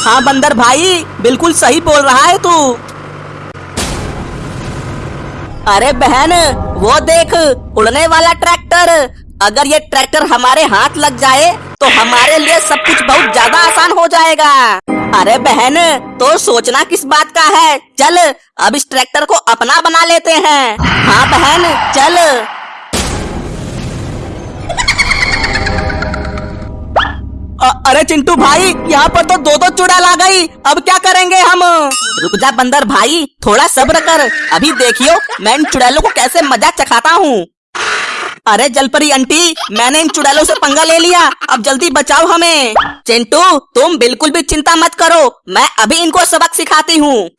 हाँ बंदर भाई, बिल्कुल सही बोल रहा है तू। अरे बहन, वो देख, उड़ने वाला ट्रैक्टर। अगर ये ट्रैक्टर हमारे हाथ लग जाए तो हमारे लिए सब कुछ बहुत ज़्यादा आसान हो जाएगा। अरे बहन तो सोचना किस बात का है? चल, अब इस ट्रैक्टर को अपना बना लेते हैं। हाँ बहन, चल। अरे चिंटू भाई, यहाँ पर तो दो दो चुड़ैल आ गई। अब क्या करेंगे हम? रुक जा बंदर भाई, थोड़ा सब्र कर। अभी देखियो, मैं इन चुड़ैलों को कैसे मज़ा चखाता हूँ। अरे जलपरी आंटी, मैंने इन चुड़ैलों से पंगा ले लिया। अब जल्दी बचाओ हमें। चिंटू, तुम बिल्कुल भी चिंता मत करो। मैं अभी इनको सबक सिखाती हूँ।